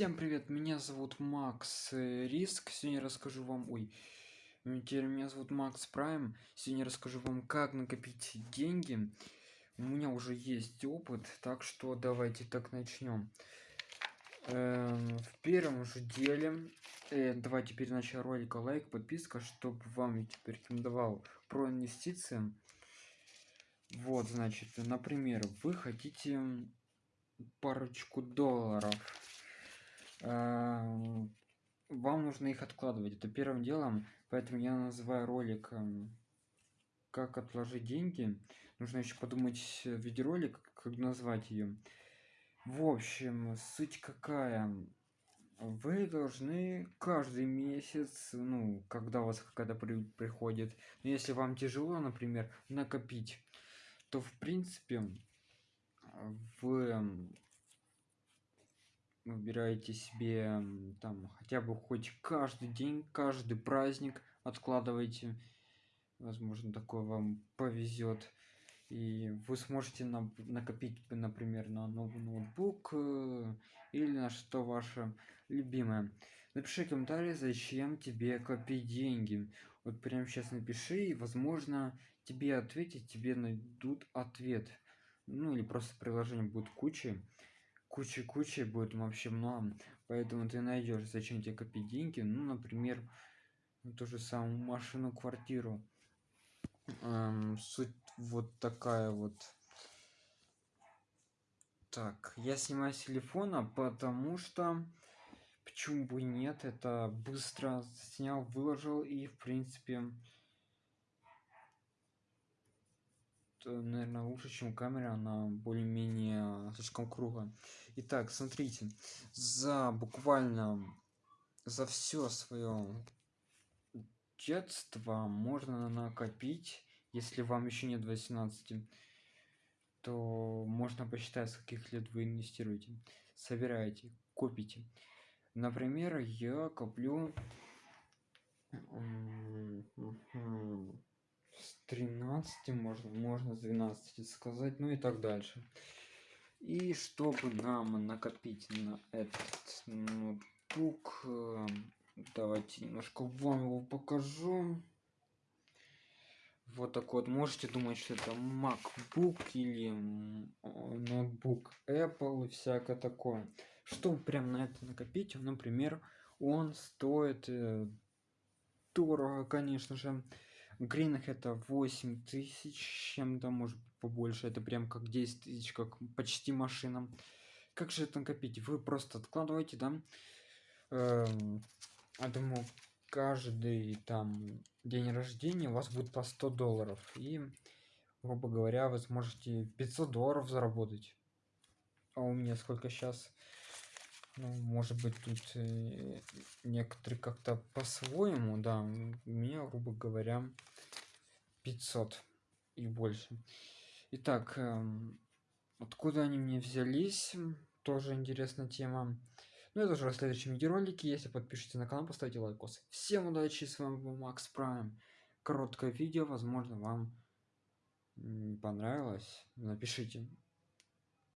Всем привет, меня зовут Макс э, Риск. Сегодня расскажу вам... Ой, теперь меня зовут Макс Прайм. Сегодня расскажу вам, как накопить деньги. У меня уже есть опыт, так что давайте так начнем. Эм, в первом же деле... Э, давайте перед началом ролика лайк, подписка, чтобы вам YouTube рекомендовал про инвестиции. Вот, значит, например, вы хотите парочку долларов вам нужно их откладывать это первым делом. Поэтому я называю ролик как отложить деньги нужно еще подумать видеоролик как назвать ее в общем суть какая. Вы должны каждый месяц ну когда у вас какая-то при приходит но если вам тяжело например накопить то в принципе вы выбираете себе там хотя бы хоть каждый день каждый праздник откладывайте возможно такое вам повезет. И вы сможете на накопить например на новый ноутбук э, или на что ваше любимое. Напиши комментарий зачем тебе копить деньги. Вот прямо сейчас напиши и возможно тебе ответить тебе найдут ответ. Ну или просто приложение будет куча куча куча будет вообще много. Поэтому ты найдешь зачем тебе копить деньги. Ну например ту же самую машину квартиру. Эм, суть вот такая вот. Так я снимаю с телефона потому что почему бы нет. Это быстро снял выложил и в принципе наверное лучше чем камера она более-менее слишком круглая. Итак смотрите за буквально за все свое детство можно накопить если вам еще нет 18 то можно посчитать с каких лет вы инвестируете. Собираете копите. Например я коплю с 13 можно можно с 12 сказать ну и так дальше. И чтобы нам накопить на этот ноутбук э, давайте немножко вам его покажу. Вот так вот. Можете думать что это macbook или ноутбук apple и всякое такое. Чтобы прям на это накопить например он стоит э, дорого конечно же гринах это 8 тысяч чем-то может побольше. Это прям как 10 тысяч как почти машина. Как же это накопить? Вы просто откладываете да? Эм, я думаю каждый там день рождения у вас будет по 100 долларов. И грубо говоря вы сможете 500 долларов заработать. А у меня сколько сейчас ну, может быть тут э, некоторые как-то по-своему да у меня грубо говоря 500 и больше. Итак эм, откуда они мне взялись? Тоже интересная тема. Ну это уже в следующем видеоролике. Если подпишитесь на канал поставьте лайкос. Всем удачи! С вами был макс прайм. Короткое видео возможно вам понравилось. Напишите